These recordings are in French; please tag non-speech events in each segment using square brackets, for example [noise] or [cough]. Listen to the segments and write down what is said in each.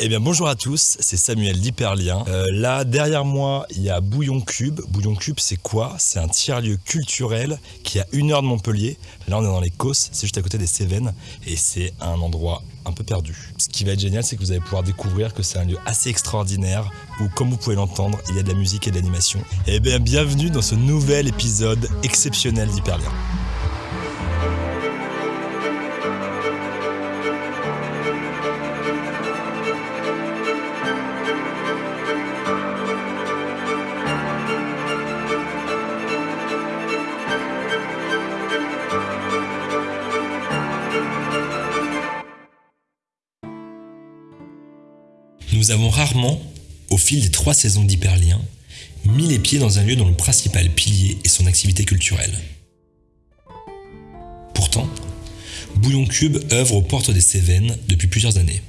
Eh bien bonjour à tous, c'est Samuel d'Hyperlien. Euh, là derrière moi il y a Bouillon Cube. Bouillon Cube c'est quoi? C'est un tiers-lieu culturel qui est à une heure de Montpellier. Là on est dans les Causses, c'est juste à côté des Cévennes et c'est un endroit un peu perdu. Ce qui va être génial c'est que vous allez pouvoir découvrir que c'est un lieu assez extraordinaire où comme vous pouvez l'entendre il y a de la musique et de l'animation. Eh bien bienvenue dans ce nouvel épisode exceptionnel d'Hyperlien. Nous avons rarement, au fil des trois saisons d'Hyperlien, mis les pieds dans un lieu dont le principal pilier est son activité culturelle. Pourtant, Bouillon Cube œuvre aux portes des Cévennes depuis plusieurs années.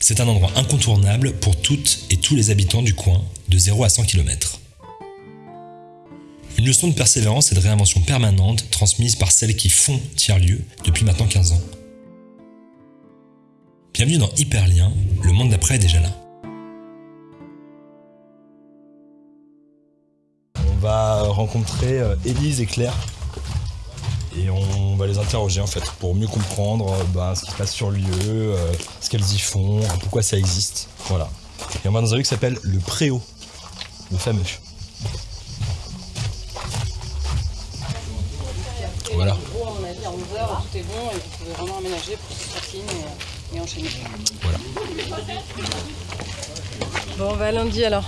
C'est un endroit incontournable pour toutes et tous les habitants du coin, de 0 à 100 km. Une leçon de persévérance et de réinvention permanente transmise par celles qui font tiers-lieu depuis maintenant 15 ans. Bienvenue dans Hyperlien, le monde d'après est déjà là. On va rencontrer euh, Élise et Claire et on va les interroger en fait pour mieux comprendre euh, bah, ce qui se passe sur le lieu, euh, ce qu'elles y font, pourquoi ça existe. Voilà. Et on va dans un lieu qui s'appelle le Préau, le fameux. Voilà. En gros, à mon avis, à 11h, tout est bon et vous pouvez vraiment aménager pour que ce soit clean et, et enchaîner. Voilà. Bon, bah lundi alors.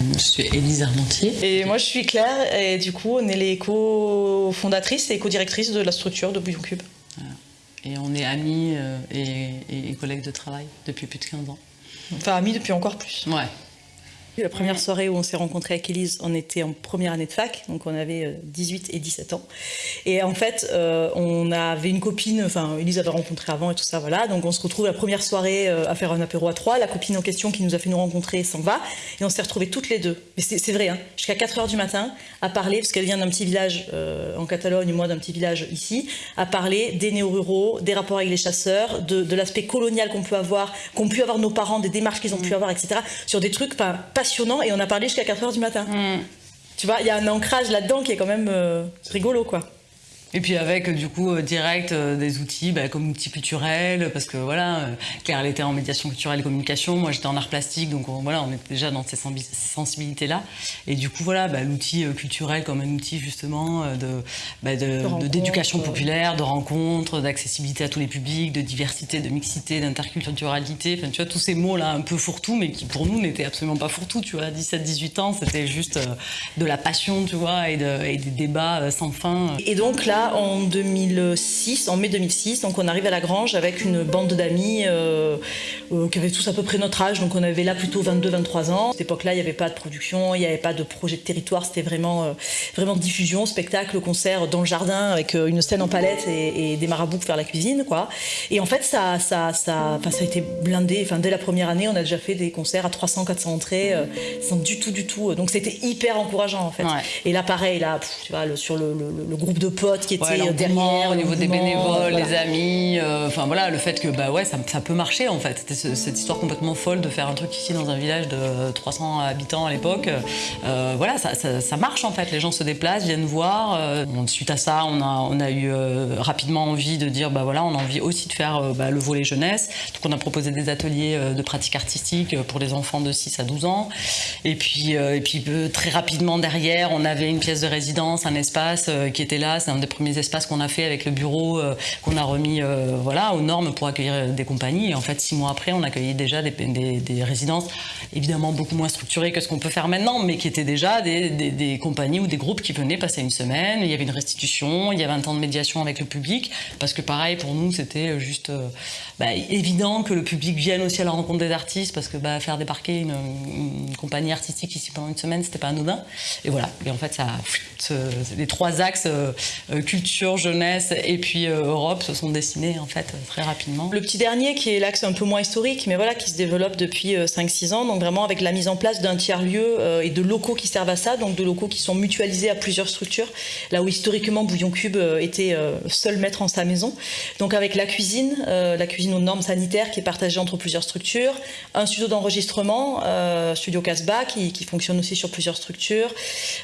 Je suis Élise Armentier. Et moi, je suis Claire, et du coup, on est les co-fondatrices et co-directrices de la structure de Bouillon Cube. Et on est amis euh, et, et- et collègues de travail depuis plus de 15 ans. Enfin, amis depuis encore plus. Ouais. La première soirée où on s'est rencontrés avec Elise, on était en première année de fac, donc on avait euh, 18 et 17 ans. Et en fait, euh, on avait une copine, enfin, Elise avait rencontré avant et tout ça, voilà. Donc on se retrouve la première soirée euh, à faire un apéro à trois. La copine en question qui nous a fait nous rencontrer s'en va. Et on s'est retrouvés toutes les deux. Mais c'est vrai, hein, jusqu'à 4 heures du matin, à parler, parce qu'elle vient d'un petit village euh, en Catalogne, moi d'un petit village ici, à parler des néo-ruraux, des rapports avec les chasseurs, de, de l'aspect colonial qu'on peut avoir, qu'ont pu avoir nos parents, des démarches qu'ils ont pu avoir, etc. Sur des trucs enfin, Et on a parlé jusqu'à 4 heures du matin. Tu vois, il y a un ancrage là-dedans qui est quand même euh, rigolo, quoi. Et puis avec du coup euh, direct euh, des outils bah, comme outils culturels parce que voilà euh, Claire elle était en médiation culturelle et communication moi j'étais en art plastique donc on, voilà on était déjà dans ces sensibilités là et du coup voilà bah, l'outil culturel comme un outil justement de bah, de- de- rencontre, d'éducation populaire de rencontre d'accessibilité à tous les publics de diversité de mixité d'interculturalité enfin tu vois tous ces mots là un peu fourre-tout mais qui pour nous n'étaient absolument pas fourre-tout tu vois. À 17 18 ans c'était juste de la passion tu vois et, de- et des débats sans fin. Et donc là, en 2006, en mai 2006, donc on arrive à la Grange avec une bande d'amis euh, euh, qui avaient tous à peu près notre âge. Donc on avait là plutôt 22-23 ans. À cette époque-là, il n'y avait pas de production, il n'y avait pas de projet de territoire. C'était vraiment, euh, vraiment diffusion, spectacle, concert dans le jardin avec une scène en palette et, et des marabouts pour faire la cuisine, quoi. Et en fait, ça, ça, ça, ça a été blindé. Enfin, dès la première année, on a déjà fait des concerts à 300-400 entrées, sans du tout, du tout. Donc c'était hyper encourageant en fait. Ouais. Et là, pareil, là, pff, tu vois, le- sur le, le- le groupe de potes qui était Ouais, derrière, au niveau des bénévoles, voilà. les amis, euh, enfin voilà, le fait que bah ouais, ça, ça peut marcher en fait. C'était ce- cette histoire complètement folle de faire un truc ici dans un village de 300 habitants à l'époque. Euh, voilà, ça, ça- ça marche en fait. Les gens se déplacent, viennent voir. Euh, suite à ça, on a, on a eu rapidement envie de dire bah voilà, on a envie aussi de faire bah, le volet jeunesse. Donc on a proposé des ateliers de pratique artistique pour les enfants de 6 à 12 ans. Et puis, et puis très rapidement derrière, on avait une pièce de résidence, un espace qui était là. C'est un des premiers espaces qu'on a fait avec le bureau, euh, qu'on a remis euh, voilà, aux normes pour accueillir euh, des compagnies. Et en fait, six mois après, on accueillait déjà des, résidences, évidemment beaucoup moins structurées que ce qu'on peut faire maintenant, mais qui étaient déjà des, compagnies ou des groupes qui venaient passer une semaine. Il y avait une restitution, il y avait un temps de médiation avec le public, parce que pareil, pour nous, c'était juste bah, évident que le public vienne aussi à la rencontre des artistes, parce que bah, faire débarquer une, une compagnie artistique ici pendant une semaine, c'était pas anodin. Et voilà. Et en fait, ça, les trois axes culture, jeunesse et puis Europe se sont dessinés en fait très rapidement. Le petit dernier qui est l'axe un peu moins historique, mais voilà, qui se développe depuis 5-6 ans, donc vraiment avec la mise en place d'un tiers-lieu et de locaux qui servent à ça, donc de locaux qui sont mutualisés à plusieurs structures, là où historiquement Bouillon Cube était seul maître en sa maison. Donc avec la cuisine, la cuisine aux normes sanitaires qui est partagée entre plusieurs structures, un studio d'enregistrement, Studio Casbah, qui, qui, fonctionne aussi sur plusieurs structures,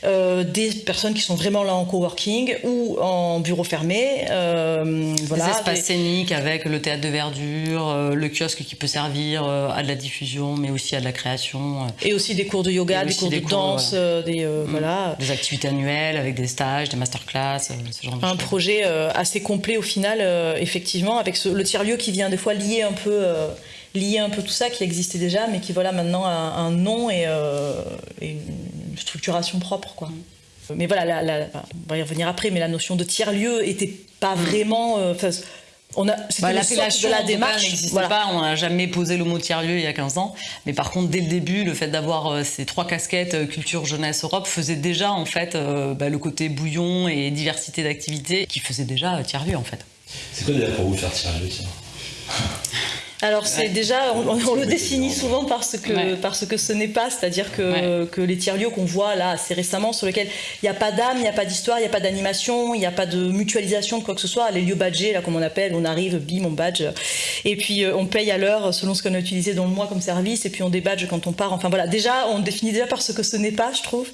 des personnes qui sont vraiment là en coworking ou en bureau fermé. Euh, voilà, des espaces scéniques avec le théâtre de verdure, euh, le kiosque qui peut servir euh, à de la diffusion, mais aussi à de la création. Et aussi des cours de yoga, des cours de danse, des mm. voilà. Des activités annuelles avec des stages, des masterclass, ce genre de Un projet assez complet au final, effectivement, avec le tiers-lieu qui vient des fois lier un peu lier un peu tout ça qui existait déjà, mais qui voilà maintenant a un nom et, et une structuration propre. Quoi. Mais voilà, on va y revenir après, mais la notion de tiers-lieu était pas mm. vraiment. Euh, on a, bah, l'appellation de la démarche n'existait pas, on n'a jamais posé le mot tiers-lieu il y a 15 ans. Mais par contre, dès le début, le fait d'avoir euh, ces trois casquettes, euh, culture, jeunesse, Europe, faisait déjà en fait bah, le côté bouillon et diversité d'activités qui faisait déjà tiers-lieu en fait. C'est quoi d'ailleurs pour vous faire tiers-lieu alors c'est déjà, on, le définit souvent parce que, parce que ce n'est pas, c'est-à-dire que, que, les tiers-lieux qu'on voit là assez récemment, sur lesquels il n'y a pas d'âme, il n'y a pas d'histoire, il n'y a pas d'animation, il n'y a pas de mutualisation de quoi que ce soit, les lieux badgés, là comme on appelle, on arrive, bim, on badge, et puis euh, on paye à l'heure selon ce qu'on a utilisé dans le mois comme service, et puis on débadge quand on part, enfin voilà, déjà on définit déjà par ce que ce n'est pas, je trouve,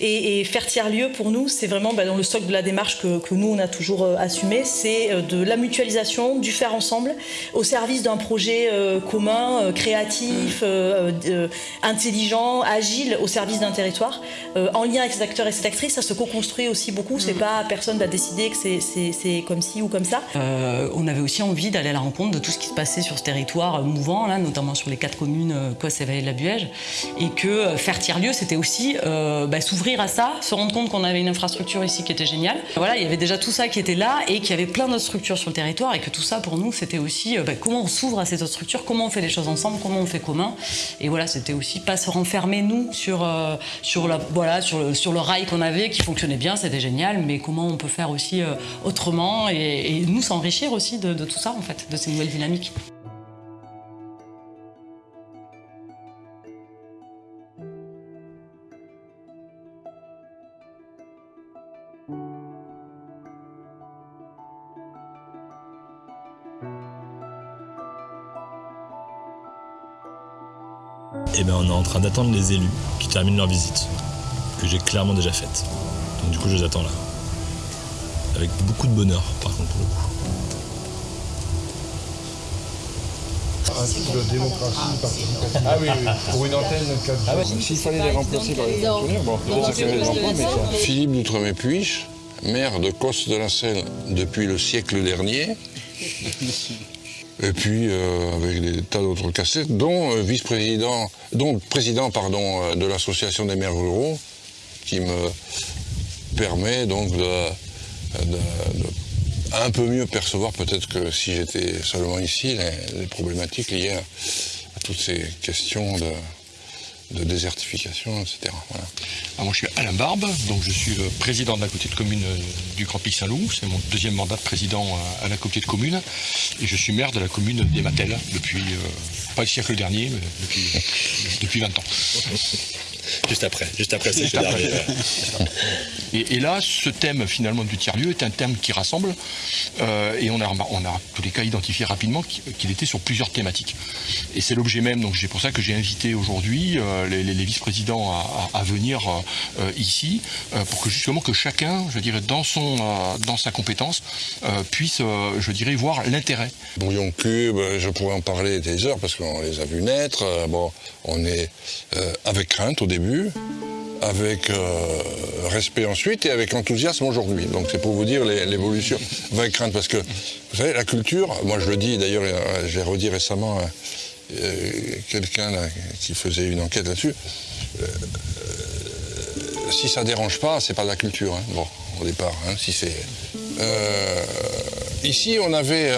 et, faire tiers-lieu pour nous, c'est vraiment bah, dans le socle de la démarche que, que nous on a toujours euh, assumé, c'est euh, de la mutualisation, du faire ensemble, au service d'un projet euh, commun, euh, créatif, euh, intelligent, agile au service d'un territoire, en lien avec ses acteurs et ses actrices. Ça se co-construit aussi beaucoup. C'est mm. pas personne va décider que c'est comme ci ou comme ça. on avait aussi envie d'aller à la rencontre de tout ce qui se passait sur ce territoire mouvant, là, notamment sur les quatre communes Cosse et Vallée de la Buège, et que faire tiers-lieu, c'était aussi bah, s'ouvrir à ça, se rendre compte qu'on avait une infrastructure ici qui était géniale. Voilà, il y avait déjà tout ça qui était là et qu'il y avait plein d'autres structures sur le territoire et que tout ça pour nous c'était aussi bah, comment on s'ouvre à ces structures, comment on fait les choses ensemble, comment on fait commun. Et voilà, c'était aussi pas se renfermer nous sur, euh, le, rail qu'on avait qui fonctionnait bien, c'était génial, mais comment on peut faire aussi euh, autrement et, nous s'enrichir aussi de tout ça en fait, de ces nouvelles dynamiques. Et eh bien on est en train d'attendre les élus qui terminent leur visite, que j'ai clairement déjà faite. Donc du coup je les attends là. Avec beaucoup de bonheur par contre pour le coup. de démocratie participative. Ah oui, oui, pour une antenne 4 ah S'il fallait les remplacer par les fonctionnaires, bon, peut-être ça les emplois, mais ça... Philippe d'Outremet-Puiche, maire de Coste de la Selle depuis le siècle dernier et puis euh, avec des tas d'autres cassettes, dont euh, vice-président, dont président pardon, euh, de l'association des maires ruraux, qui me permet donc de, un peu mieux percevoir peut-être que si j'étais seulement ici les, les problématiques liées à, toutes ces questions de, de désertification, etc. Ah, moi, je suis Alain Barbe, donc je suis le président de la communauté de commune euh, du Grand Pic Saint-Loup. C'est mon deuxième mandat de président à la communauté de commune. Et je suis maire de la commune des Matelles depuis, euh, pas le siècle dernier, mais depuis, depuis 20 ans. [laughs] Juste après, juste après, c'est [laughs] et, et, là, ce thème finalement du tiers-lieu est un thème qui rassemble euh, et on a, on a tous les cas identifié rapidement qu'il était sur plusieurs thématiques. Et c'est l'objet même, donc c'est pour ça que j'ai invité aujourd'hui euh, les, vice-présidents à, venir euh, ici pour que justement que chacun, je dirais, dans, son, dans sa compétence, puisse, je dirais, voir l'intérêt. Bouillon Cube, je pourrais en parler des heures parce qu'on les a vus naître. bon, on est avec crainte au début, avec euh, respect ensuite et avec enthousiasme aujourd'hui. Donc c'est pour vous dire l'évolution. Avec crainte, parce que vous savez, la culture, moi je le dis d'ailleurs, euh, j'ai redit récemment euh, quelqu'un qui faisait une enquête là-dessus. si ça dérange pas, c'est pas de la culture. Hein. Bon, au départ, hein, si c'est. ici, on avait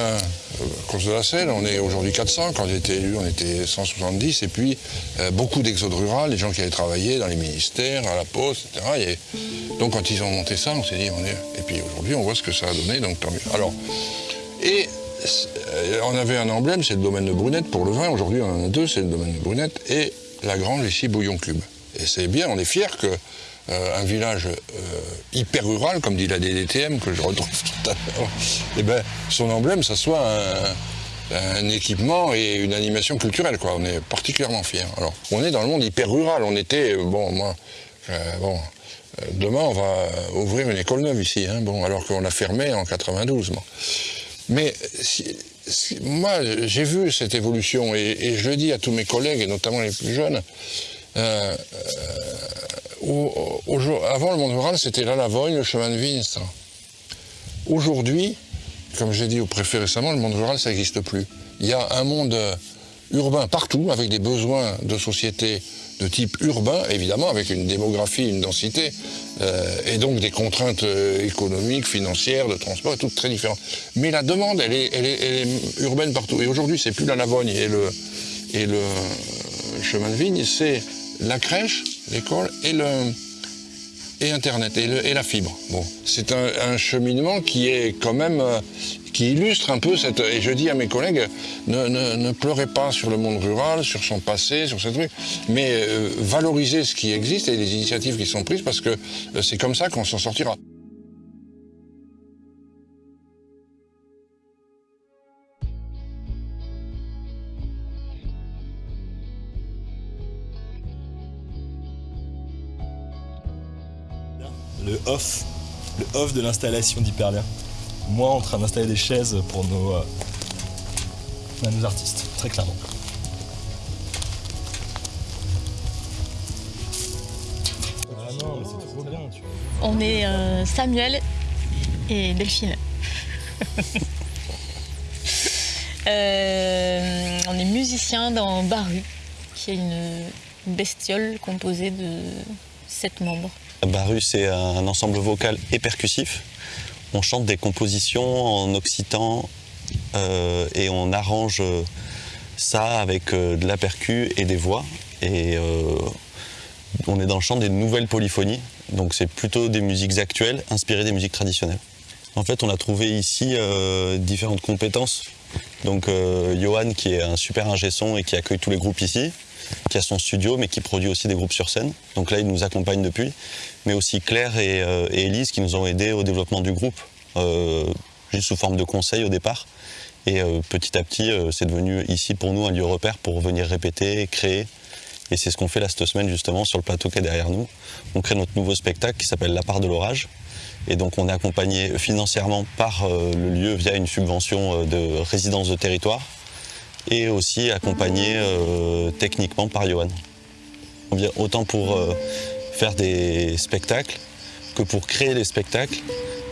de la on est aujourd'hui 400. Quand j'ai été élu, on était 170. Et puis, euh, beaucoup d'exodes rural, des gens qui avaient travaillé dans les ministères, à la poste, etc. donc, quand ils ont monté ça, on s'est dit, on est. Et puis, aujourd'hui, on voit ce que ça a donné, donc tant mieux. Alors, et euh, on avait un emblème, c'est le domaine de Brunette pour le vin. Aujourd'hui, on en a deux, c'est le domaine de Brunette et la grange ici, Bouillon Club. Et c'est bien, on est fiers que euh, un village euh, hyper rural, comme dit la DDTM, que je retrouve [laughs] tout à l'heure, eh ben, son emblème, ça soit un, équipement et une animation culturelle. Quoi. On est particulièrement fiers. Alors, on est dans le monde hyper rural. On était, bon, moi, bon, demain, on va ouvrir une école neuve ici, hein, bon, alors qu'on l'a fermée en 92. Mais moi, j'ai vu cette évolution et, je le dis à tous mes collègues, et notamment les plus jeunes. Euh, euh, avant, le monde rural, c'était la Lavogne, le chemin de vigne, ça. Aujourd'hui, comme j'ai dit au préfet récemment, le monde rural, ça n'existe plus. Il y a un monde urbain partout, avec des besoins de société de type urbain, évidemment, avec une démographie, une densité, euh, et donc des contraintes euh, économiques, financières, de transport, toutes très différentes. Mais la demande, elle est, elle est, urbaine partout. Et aujourd'hui, c'est plus la Lavogne et le, et le chemin de vigne, c'est la crèche, l'école et le et Internet et, la fibre. Bon, c'est un, cheminement qui est quand même euh, qui illustre un peu cette. Et je dis à mes collègues, ne, pleurez pas sur le monde rural, sur son passé, sur ces trucs, mais euh, valorisez ce qui existe et les initiatives qui sont prises parce que euh, c'est comme ça qu'on s'en sortira. Off, le off de l'installation d'Hyperlia moi en train d'installer des chaises pour nos, euh, nos artistes, très clairement. Ah non, mais c'est trop bien, tu On est euh, Samuel et Delphine. [laughs] Euh, on est musicien dans Baru, qui est une bestiole composée de sept membres. Baru, c'est un ensemble vocal et percussif on chante des compositions en occitan euh, et on arrange euh, ça avec euh, de la percu et des voix. Et on est dans le chant des nouvelles polyphonies, donc c'est plutôt des musiques actuelles inspirées des musiques traditionnelles. En fait, on a trouvé ici différentes compétences. Donc Johan, qui est un super ingé son et qui accueille tous les groupes ici, qui a son studio, mais qui produit aussi des groupes sur scène. Donc là, il nous accompagne depuis. Mais aussi Claire et, et Elise qui nous ont aidés au développement du groupe. Euh, juste sous forme de conseil au départ. Et euh, petit à petit, euh, c'est devenu ici pour nous un lieu repère pour venir répéter, créer. Et c'est ce qu'on fait là cette semaine justement sur le plateau qui est derrière nous. On crée notre nouveau spectacle qui s'appelle La part de l'orage. Et donc on est accompagné financièrement par le lieu via une subvention de résidence de territoire et aussi accompagné techniquement par Johan. On vient autant pour faire des spectacles que pour créer les spectacles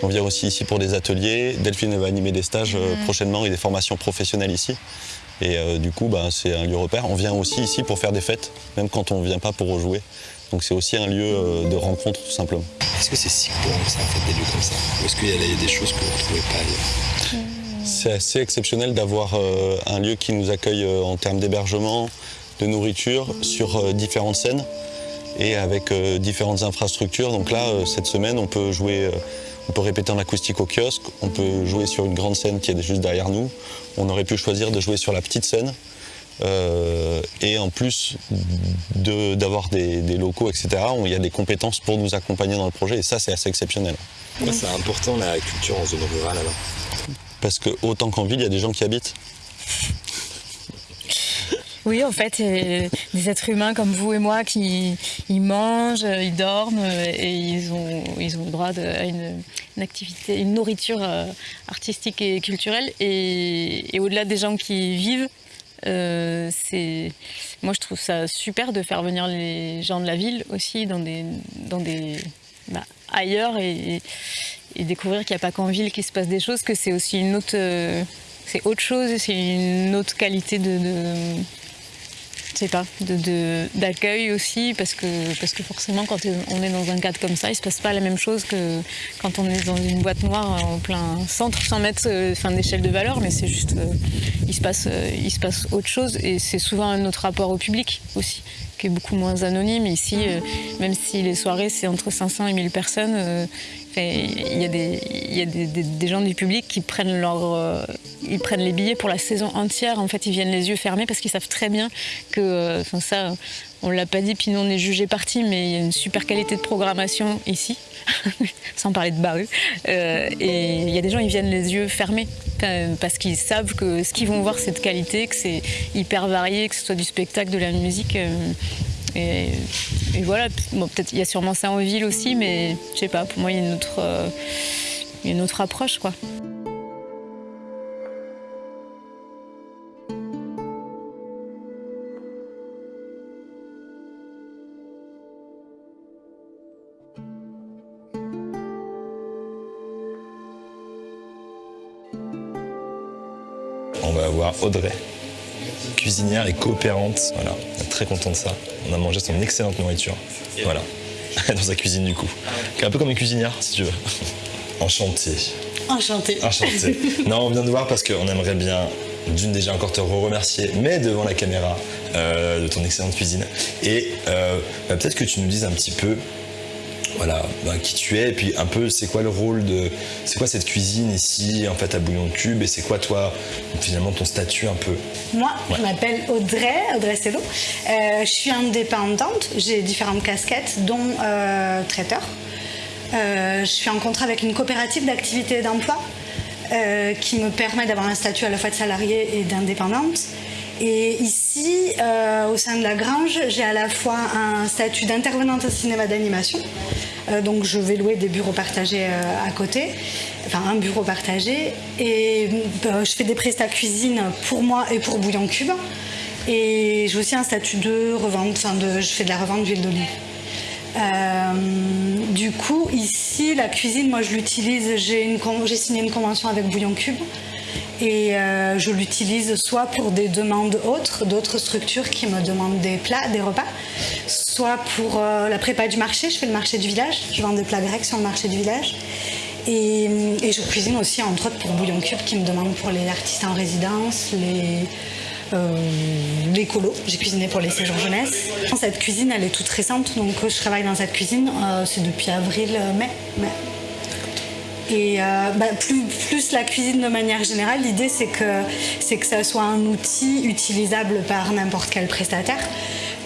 on vient aussi ici pour des ateliers. Delphine va animer des stages euh, prochainement et des formations professionnelles ici. Et euh, du coup, bah, c'est un lieu repère. On vient aussi ici pour faire des fêtes, même quand on ne vient pas pour rejouer. Donc c'est aussi un lieu euh, de rencontre, tout simplement. Est-ce que c'est si courant que ça, en fait, des lieux comme ça? Ou est-ce qu'il y a des choses que vous ne retrouvez pas ailleurs? C'est assez exceptionnel d'avoir un lieu qui nous accueille en termes d'hébergement, de nourriture, sur différentes scènes et avec différentes infrastructures. Donc là, cette semaine, on peut jouer on peut répéter en acoustique au kiosque, on peut jouer sur une grande scène qui est juste derrière nous. On aurait pu choisir de jouer sur la petite scène. Euh, et en plus d'avoir des, locaux, etc., il y a des compétences pour nous accompagner dans le projet. Et ça, c'est assez exceptionnel. C'est important la culture en zone rurale alors Parce que autant qu'en ville, il y a des gens qui habitent. Oui, en fait, des êtres humains comme vous et moi qui mangent, ils dorment et ils ont, ils ont le droit à une, activité, une nourriture euh, artistique et culturelle. Et, au-delà des gens qui vivent, euh, moi je trouve ça super de faire venir les gens de la ville aussi dans des, dans des bah, ailleurs et, découvrir qu'il n'y a pas qu'en ville qu'il se passe des choses, que c'est aussi une autre, euh, c'est autre chose, c'est une autre qualité de sais pas, d'accueil aussi, parce que, parce que forcément, quand on est dans un cadre comme ça, il se passe pas la même chose que quand on est dans une boîte noire en plein centre, sans mettre euh, fin d'échelle de valeur, mais c'est juste, euh, il, se passe, euh, il se passe autre chose, et c'est souvent notre rapport au public aussi, qui est beaucoup moins anonyme. Ici, même si les soirées, c'est entre 500 et 1000 personnes, il y a, des, gens du public qui prennent, leur, euh, les billets pour la saison entière. En fait, ils viennent les yeux fermés parce qu'ils savent très bien que, euh, ça, on l'a pas dit, puis nous on est jugé parti, mais il y a une super qualité de programmation ici, [laughs] sans parler de Baru. Euh, et il y a des gens, ils viennent les yeux fermés parce qu'ils savent que ce qu'ils vont voir, c'est de qualité, que c'est hyper varié, que ce soit du spectacle, de la musique. Et, voilà, bon, peut-être il y a sûrement ça en ville aussi, mais je sais pas, pour moi il y a une autre, euh, une autre approche quoi. On va avoir Audrey cuisinière et coopérante. Voilà, très content de ça. On a mangé son excellente nourriture. Voilà, [laughs] dans sa cuisine du coup. Un peu comme une cuisinière, si tu veux. [laughs] Enchanté. Enchanté. Enchanté. non, on vient de voir parce qu'on aimerait bien, d'une déjà encore te remercier, mais devant la caméra, euh, de ton excellente cuisine. Et euh, bah, peut-être que tu nous dises un petit peu voilà, bah, qui tu es, et puis un peu c'est quoi le rôle de. C'est quoi cette cuisine ici, en fait, à Bouillon de Cube, et c'est quoi toi, finalement, ton statut un peu? Moi, je m'appelle Audrey, Audrey Cello. Euh, je suis indépendante, j'ai différentes casquettes, dont euh, traiteur. Euh, je suis en contrat avec une coopérative d'activité et d'emploi qui me permet d'avoir un statut à la fois de salarié et d'indépendante. Et ici, euh, au sein de la Grange, j'ai à la fois un statut d'intervenante au cinéma d'animation. Euh, donc je vais louer des bureaux partagés euh, à côté, enfin un bureau partagé. Et je fais des prestats cuisine pour moi et pour Bouillon Cube. Et j'ai aussi un statut de revente, enfin je fais de la revente d'huile d'olive. du coup, ici, la cuisine, moi je l'utilise, j'ai signé une convention avec Bouillon Cube et euh, je l'utilise soit pour des demandes autres, d'autres structures qui me demandent des plats, des repas, soit pour euh, la prépa du marché, je fais le marché du village, je vends des plats grecs sur le marché du village. Et, je cuisine aussi entre autres pour Bouillon Cube qui me demande pour les artistes en résidence, les, euh, les colos. J'ai cuisiné pour les séjours jeunesse. Cette cuisine, elle est toute récente, donc je travaille dans cette cuisine, c'est depuis avril-mai. Et euh, bah, plus, la cuisine de manière générale, l'idée c'est que, c'est que ça soit un outil utilisable par n'importe quel prestataire.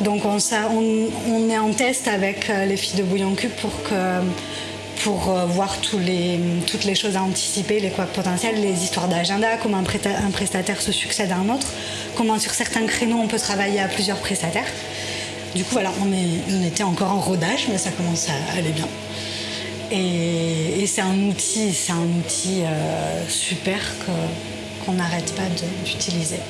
Donc on, est en test avec euh, les filles de Bouillon Cube pour euh, voir toutes les choses à anticiper, les quoi potentiels, les histoires d'agenda, comment un, prestataire se succède à un autre, comment sur certains créneaux on peut travailler à plusieurs prestataires. Du coup voilà, on était encore en rodage, mais ça commence à aller bien. Et, c'est un outil, c'est un outil euh, super qu'on n'arrête pas d'utiliser.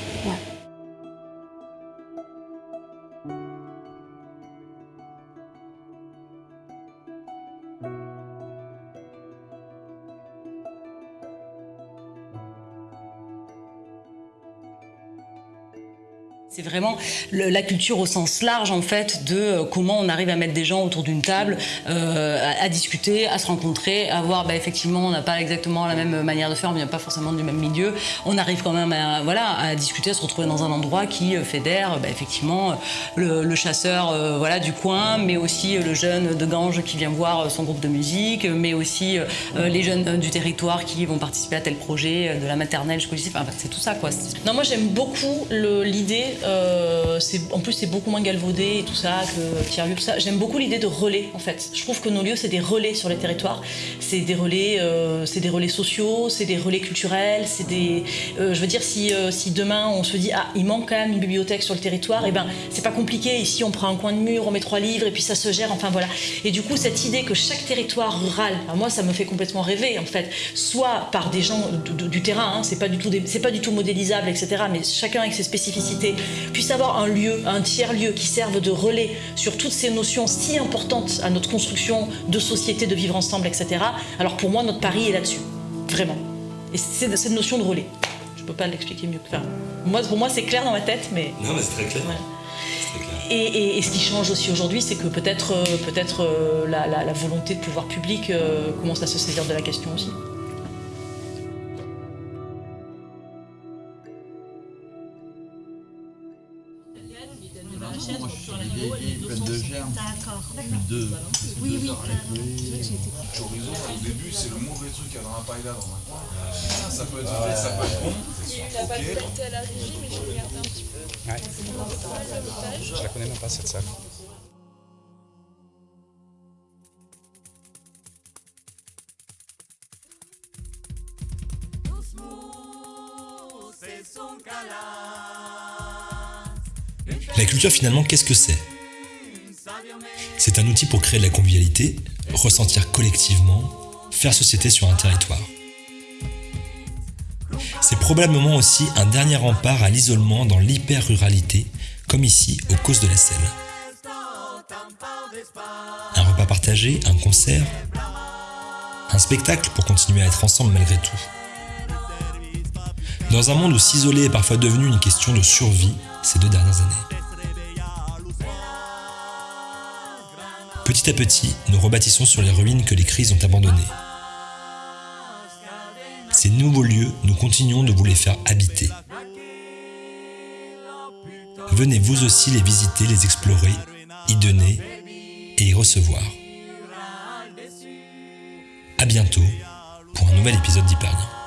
La culture au sens large en fait de euh, comment on arrive à mettre des gens autour d'une table, euh, à, discuter, à se rencontrer, à voir bah, effectivement on n'a pas exactement la même manière de faire, on vient pas forcément du même milieu, on arrive quand même à, voilà, à discuter, à se retrouver dans un endroit qui euh, fédère bah, effectivement le, chasseur voilà, du coin, mais aussi le jeune de Ganges qui vient voir son groupe de musique, mais aussi les jeunes du territoire qui vont participer à tel projet, de la maternelle jusqu'au lycée, enfin, c'est tout ça quoi. Moi j'aime beaucoup l'idée en plus, c'est beaucoup moins galvaudé et tout ça que tiers tout ça. J'aime beaucoup l'idée de relais, en fait. Je trouve que nos lieux, c'est des relais sur les territoires. C'est des relais, euh, c'est des relais sociaux, c'est des relais culturels, c'est des. Euh, je veux dire, si, si demain on se dit ah, il manque quand même une bibliothèque sur le territoire, et eh ben c'est pas compliqué. Ici, on prend un coin de mur, on met trois livres et puis ça se gère. Enfin voilà. Et du coup, cette idée que chaque territoire rural, moi, ça me fait complètement rêver, en fait, soit par des gens du terrain, hein, c'est pas du tout, c'est pas du tout modélisable, etc. Mais chacun avec ses spécificités puisse avoir un lieu, un tiers-lieu qui serve de relais sur toutes ces notions si importantes à notre construction de société, de vivre ensemble, etc. Alors pour moi, notre pari est là-dessus, vraiment. Et c'est cette notion de relais. Je peux pas l'expliquer mieux que ça. Moi, pour moi, c'est clair dans ma tête, mais... Non, mais c'est très clair. Et, ce qui change aussi aujourd'hui, c'est que peut-être peut-être la, la, volonté de pouvoir public commence à se saisir de la question aussi. De germes. D'accord. De, oui, oui. Chorizo, au début, c'est le mauvais truc qu'il y a dans la paella dans un coin. Ça peut être fait, ça peut être bon. Il n'a pas de à la régie, mais je regarde un petit peu. Ouais. Je la connais même pas cette salle. La culture finalement, qu'est-ce que c'est? C'est un outil pour créer de la convivialité, ressentir collectivement, faire société sur un territoire. C'est probablement aussi un dernier rempart à l'isolement dans l'hyper-ruralité, comme ici aux causes de la Selle. Un repas partagé, un concert, un spectacle pour continuer à être ensemble malgré tout. Dans un monde où s'isoler est parfois devenu une question de survie ces deux dernières années. Petit à petit, nous rebâtissons sur les ruines que les crises ont abandonnées. Ces nouveaux lieux, nous continuons de vous les faire habiter. Venez vous aussi les visiter, les explorer, y donner et y recevoir. A bientôt pour un nouvel épisode d'Hyperlien.